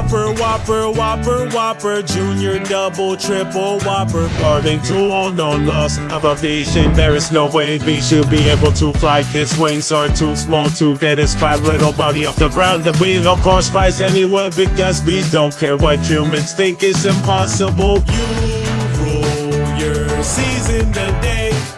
Whopper, Whopper, Whopper, Whopper, Junior, Double, Triple, Whopper. According to all known laws of aviation, there is no way we should be able to fly. His wings are too small to get his fat little body off the ground. The we of course flies anywhere because we don't care what humans think is impossible. You rule your season today and